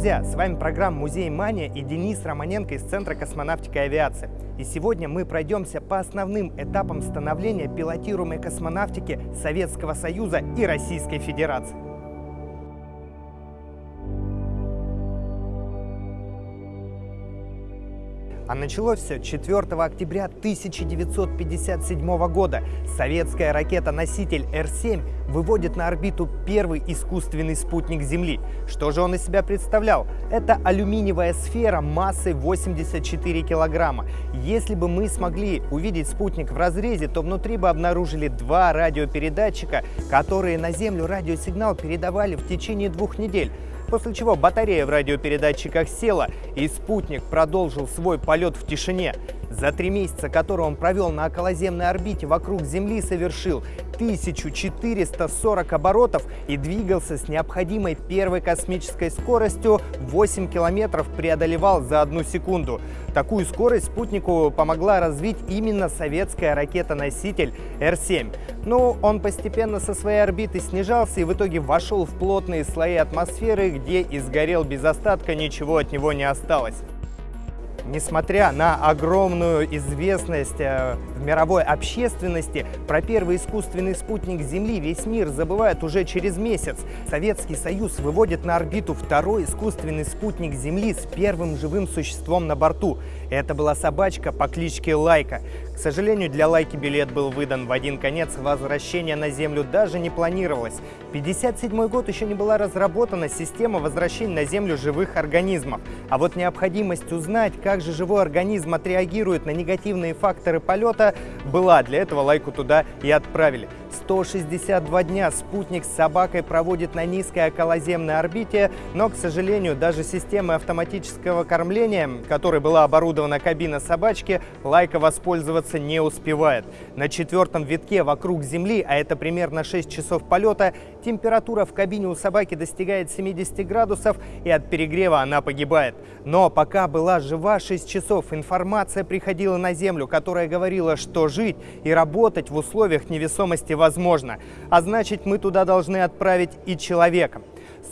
друзья! С вами программа «Музей Мания» и Денис Романенко из Центра космонавтики и авиации. И сегодня мы пройдемся по основным этапам становления пилотируемой космонавтики Советского Союза и Российской Федерации. А началось все 4 октября 1957 года. Советская ракета-носитель Р-7 выводит на орбиту первый искусственный спутник Земли. Что же он из себя представлял? Это алюминиевая сфера массой 84 килограмма. Если бы мы смогли увидеть спутник в разрезе, то внутри бы обнаружили два радиопередатчика, которые на Землю радиосигнал передавали в течение двух недель после чего батарея в радиопередатчиках села, и спутник продолжил свой полет в тишине. За три месяца, которые он провел на околоземной орбите вокруг Земли, совершил 1440 оборотов и двигался с необходимой первой космической скоростью 8 километров преодолевал за одну секунду. Такую скорость спутнику помогла развить именно советская ракета-носитель Р-7. Но он постепенно со своей орбиты снижался и в итоге вошел в плотные слои атмосферы, где и сгорел без остатка, ничего от него не осталось. Несмотря на огромную известность э, в мировой общественности, про первый искусственный спутник Земли весь мир забывает уже через месяц. Советский Союз выводит на орбиту второй искусственный спутник Земли с первым живым существом на борту. Это была собачка по кличке Лайка. К сожалению, для Лайки билет был выдан в один конец, возвращение на Землю даже не планировалось. 57 год еще не была разработана система возвращения на Землю живых организмов. А вот необходимость узнать, как же живой организм отреагирует на негативные факторы полета, была. Для этого Лайку туда и отправили. 162 дня спутник с собакой проводит на низкой околоземной орбите, но, к сожалению, даже системой автоматического кормления, которой была оборудована кабина собачки, Лайка воспользоваться не успевает. На четвертом витке вокруг Земли, а это примерно 6 часов полета, температура в кабине у собаки достигает 70 градусов, и от перегрева она погибает. Но пока была жива 6 часов, информация приходила на Землю, которая говорила, что жить и работать в условиях невесомости возможно. А значит, мы туда должны отправить и человека.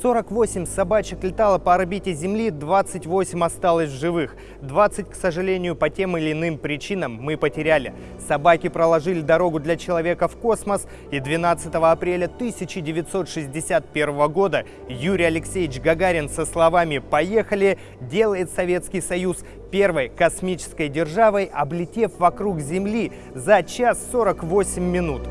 48 собачек летало по орбите Земли, 28 осталось живых. 20, к сожалению, по тем или иным причинам мы потеряли. Собаки проложили дорогу для человека в космос, и 12 апреля 1961 года Юрий Алексеевич Гагарин со словами «Поехали!» делает Советский Союз первой космической державой, облетев вокруг Земли за час 48 минут.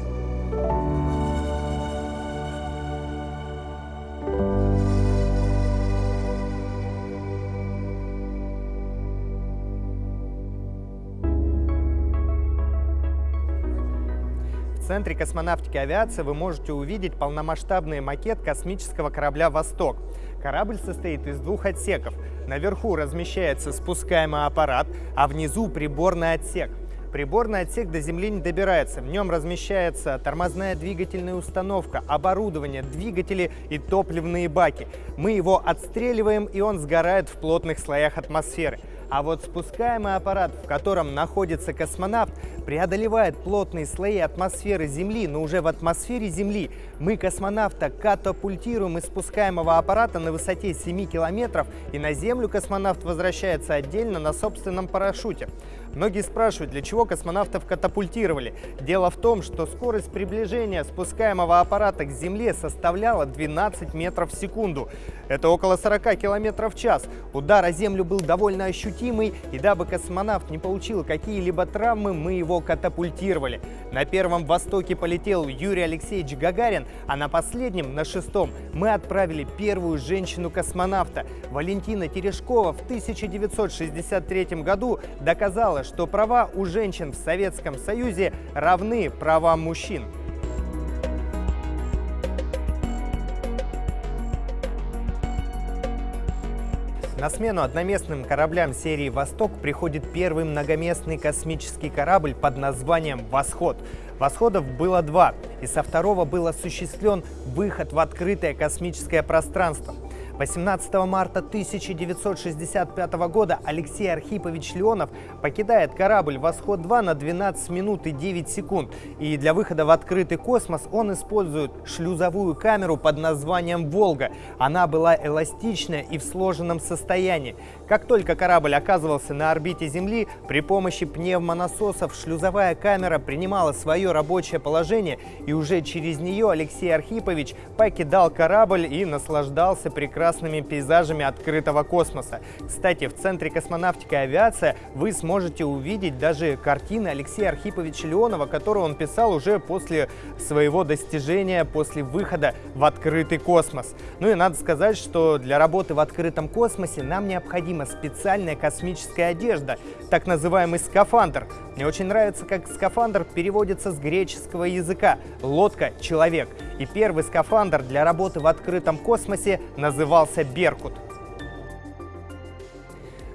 Центре космонавтики авиации вы можете увидеть полномасштабный макет космического корабля «Восток». Корабль состоит из двух отсеков. Наверху размещается спускаемый аппарат, а внизу приборный отсек. Приборный отсек до Земли не добирается. В нем размещается тормозная двигательная установка, оборудование, двигатели и топливные баки. Мы его отстреливаем, и он сгорает в плотных слоях атмосферы. А вот спускаемый аппарат, в котором находится космонавт, преодолевает плотные слои атмосферы Земли, но уже в атмосфере Земли мы космонавта катапультируем из спускаемого аппарата на высоте 7 километров, и на Землю космонавт возвращается отдельно на собственном парашюте. Многие спрашивают, для чего космонавтов катапультировали. Дело в том, что скорость приближения спускаемого аппарата к Земле составляла 12 метров в секунду. Это около 40 километров в час. Удар о Землю был довольно ощутимый, и дабы космонавт не получил какие-либо травмы, мы его катапультировали. На первом Востоке полетел Юрий Алексеевич Гагарин, а на последнем, на шестом, мы отправили первую женщину-космонавта. Валентина Терешкова в 1963 году доказала, что права у женщин в Советском Союзе равны правам мужчин. На смену одноместным кораблям серии «Восток» приходит первый многоместный космический корабль под названием «Восход». Восходов было два, и со второго был осуществлен выход в открытое космическое пространство. 18 марта 1965 года Алексей Архипович Леонов покидает корабль «Восход-2» на 12 минут и 9 секунд. И для выхода в открытый космос он использует шлюзовую камеру под названием «Волга». Она была эластичная и в сложенном состоянии. Как только корабль оказывался на орбите Земли, при помощи пневмонасосов шлюзовая камера принимала свое рабочее положение, и уже через нее Алексей Архипович покидал корабль и наслаждался прекрасным прекрасными пейзажами открытого космоса. Кстати, в Центре космонавтики и авиация вы сможете увидеть даже картины Алексея Архиповича Леонова, которые он писал уже после своего достижения, после выхода в открытый космос. Ну и надо сказать, что для работы в открытом космосе нам необходима специальная космическая одежда, так называемый скафандр. Мне очень нравится, как скафандр переводится с греческого языка «лодка – человек». И первый скафандр для работы в открытом космосе назывался «Беркут».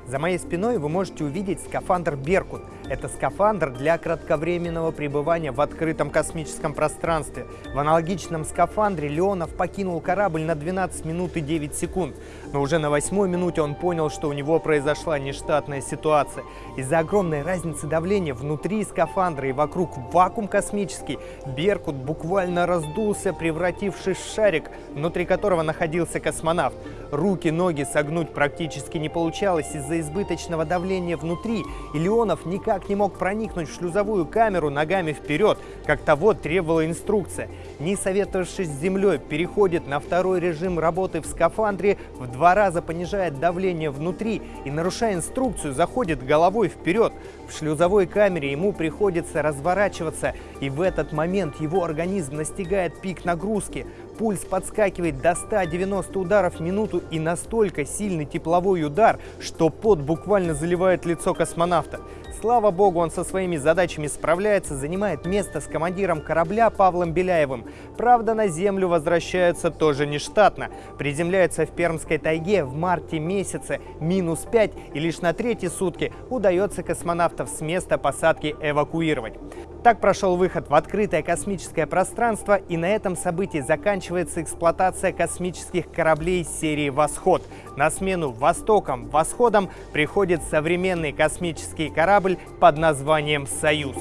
За моей спиной вы можете увидеть скафандр «Беркут». Это скафандр для кратковременного пребывания в открытом космическом пространстве. В аналогичном скафандре Леонов покинул корабль на 12 минут и 9 секунд. Но уже на восьмой минуте он понял, что у него произошла нештатная ситуация. Из-за огромной разницы давления внутри скафандра и вокруг вакуум космический, Беркут буквально раздулся, превратившись в шарик, внутри которого находился космонавт. Руки, ноги согнуть практически не получалось из-за избыточного давления внутри, и Леонов никак не мог проникнуть в шлюзовую камеру ногами вперед, как того требовала инструкция. Не советовавшись с землей, переходит на второй режим работы в скафандре, в два раза понижает давление внутри и, нарушая инструкцию, заходит головой вперед. В шлюзовой камере ему приходится разворачиваться, и в этот момент его организм настигает пик нагрузки. Пульс подскакивает до 190 ударов в минуту и настолько сильный тепловой удар, что пот буквально заливает лицо космонавта. Слава богу, он со своими задачами справляется, занимает место с командиром корабля Павлом Беляевым. Правда, на Землю возвращается тоже нештатно. Приземляется в Пермской тайге в марте месяце, минус 5, и лишь на третьи сутки удается космонавтов с места посадки эвакуировать. Так прошел выход в открытое космическое пространство, и на этом событии заканчивается эксплуатация космических кораблей серии «Восход». На смену «Востоком», «Восходом» приходит современный космический корабль под названием «Союз».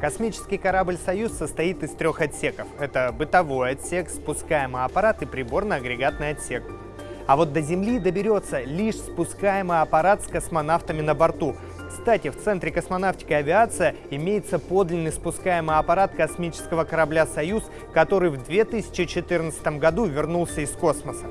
Космический корабль «Союз» состоит из трех отсеков. Это бытовой отсек, спускаемый аппарат и приборно-агрегатный отсек. А вот до Земли доберется лишь спускаемый аппарат с космонавтами на борту. Кстати, в Центре космонавтики и авиация имеется подлинный спускаемый аппарат космического корабля «Союз», который в 2014 году вернулся из космоса.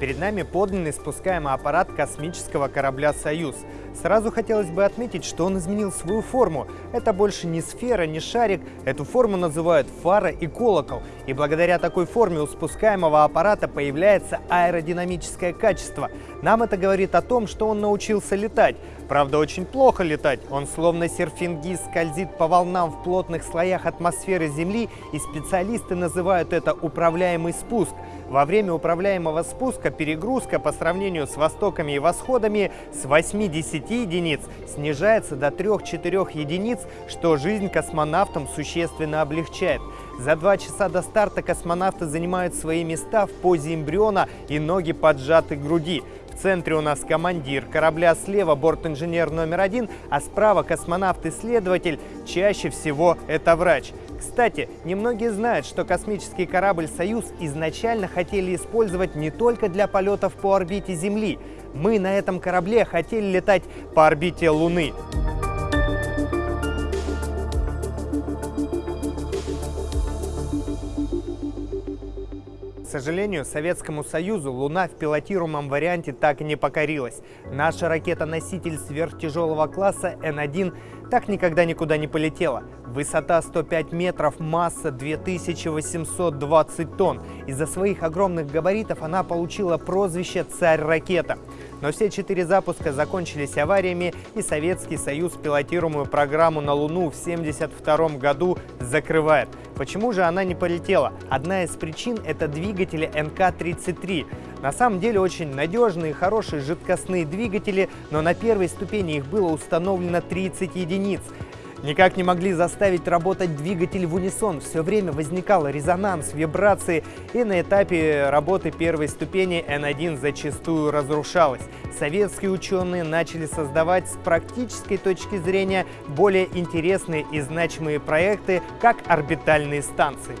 Перед нами подлинный спускаемый аппарат космического корабля «Союз». Сразу хотелось бы отметить, что он изменил свою форму. Это больше не сфера, не шарик. Эту форму называют фара и колокол. И благодаря такой форме у спускаемого аппарата появляется аэродинамическое качество. Нам это говорит о том, что он научился летать. Правда, очень плохо летать. Он словно серфингист скользит по волнам в плотных слоях атмосферы Земли, и специалисты называют это управляемый спуск. Во время управляемого спуска перегрузка по сравнению с востоками и восходами с 80 единиц снижается до 3-4 единиц, что жизнь космонавтам существенно облегчает. За два часа до старта космонавты занимают свои места в позе эмбриона и ноги поджаты к груди. В центре у нас командир корабля, слева борт-инженер номер один, а справа космонавт-исследователь, чаще всего это врач. Кстати, немногие знают, что космический корабль «Союз» изначально хотели использовать не только для полетов по орбите Земли. Мы на этом корабле хотели летать по орбите Луны. Сожалению, Советскому Союзу Луна в пилотируемом варианте так и не покорилась. Наша ракета-носитель сверхтяжелого класса Н-1 так никогда никуда не полетела. Высота 105 метров, масса 2820 тонн. Из-за своих огромных габаритов она получила прозвище «Царь-ракета». Но все четыре запуска закончились авариями, и Советский Союз пилотируемую программу на Луну в 1972 году закрывает. Почему же она не полетела? Одна из причин – это двигатели НК-33. На самом деле очень надежные, хорошие жидкостные двигатели, но на первой ступени их было установлено 30 единиц. Никак не могли заставить работать двигатель в унисон. Все время возникал резонанс, вибрации, и на этапе работы первой ступени N1 зачастую разрушалась. Советские ученые начали создавать с практической точки зрения более интересные и значимые проекты, как орбитальные станции.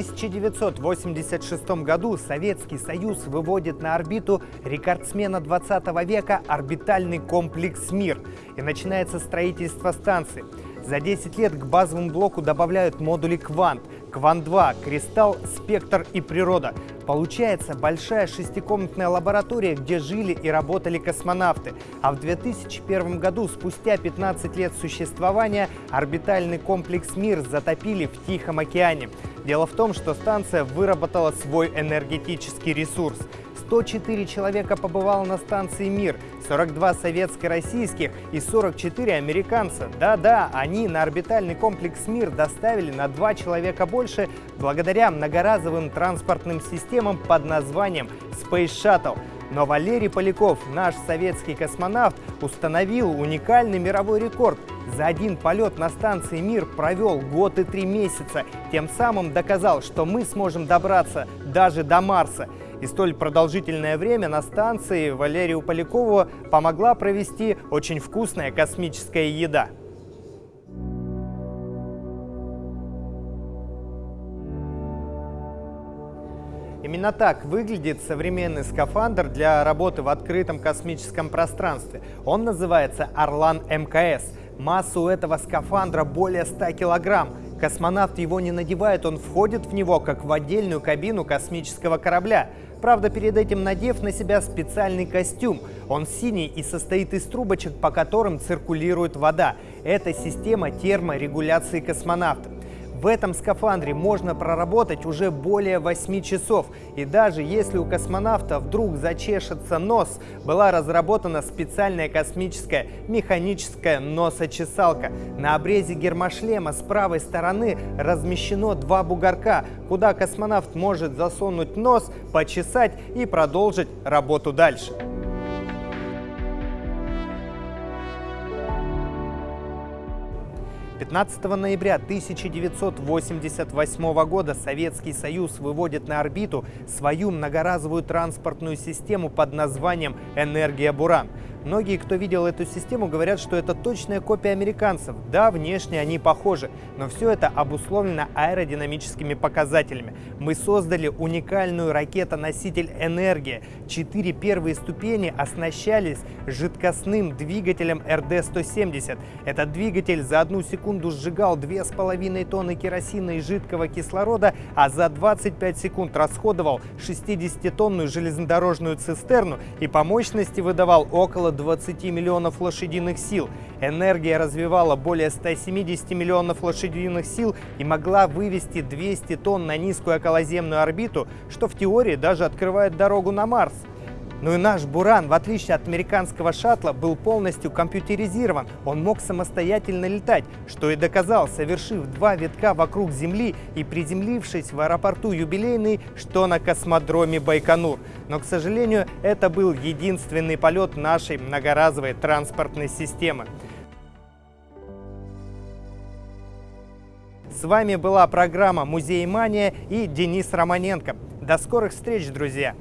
1986 году Советский Союз выводит на орбиту рекордсмена 20 века орбитальный комплекс «Мир» и начинается строительство станции. За 10 лет к базовому блоку добавляют модули «Квант», «Квант-2», «Кристалл», «Спектр» и «Природа». Получается большая шестикомнатная лаборатория, где жили и работали космонавты. А в 2001 году, спустя 15 лет существования, орбитальный комплекс «Мир» затопили в Тихом океане. Дело в том, что станция выработала свой энергетический ресурс. 104 человека побывало на станции «Мир», 42 советско-российских и 44 американца. Да-да, они на орбитальный комплекс «Мир» доставили на 2 человека больше благодаря многоразовым транспортным системам под названием Space Shuttle. Но Валерий Поляков, наш советский космонавт, установил уникальный мировой рекорд. За один полет на станции «Мир» провел год и три месяца, тем самым доказал, что мы сможем добраться даже до Марса. И столь продолжительное время на станции Валерию Полякову помогла провести очень вкусная космическая еда. Именно так выглядит современный скафандр для работы в открытом космическом пространстве. Он называется «Орлан МКС». Масса у этого скафандра более 100 килограмм. Космонавт его не надевает, он входит в него, как в отдельную кабину космического корабля. Правда, перед этим надев на себя специальный костюм. Он синий и состоит из трубочек, по которым циркулирует вода. Это система терморегуляции космонавта. В этом скафандре можно проработать уже более 8 часов. И даже если у космонавта вдруг зачешется нос, была разработана специальная космическая механическая носочесалка. На обрезе гермошлема с правой стороны размещено два бугорка, куда космонавт может засунуть нос, почесать и продолжить работу дальше. 15 ноября 1988 года Советский Союз выводит на орбиту свою многоразовую транспортную систему под названием «Энергия Буран». Многие, кто видел эту систему, говорят, что это точная копия американцев. Да, внешне они похожи, но все это обусловлено аэродинамическими показателями. Мы создали уникальную ракетоноситель «Энергия». Четыре первые ступени оснащались жидкостным двигателем РД-170. Этот двигатель за одну секунду сжигал 2,5 тонны керосина и жидкого кислорода, а за 25 секунд расходовал 60-тонную железнодорожную цистерну и по мощности выдавал около около 20 миллионов лошадиных сил. Энергия развивала более 170 миллионов лошадиных сил и могла вывести 200 тонн на низкую околоземную орбиту, что в теории даже открывает дорогу на Марс. Ну и наш «Буран», в отличие от американского шаттла, был полностью компьютеризирован. Он мог самостоятельно летать, что и доказал, совершив два витка вокруг Земли и приземлившись в аэропорту «Юбилейный», что на космодроме Байконур. Но, к сожалению, это был единственный полет нашей многоразовой транспортной системы. С вами была программа «Музей Мания» и Денис Романенко. До скорых встреч, друзья!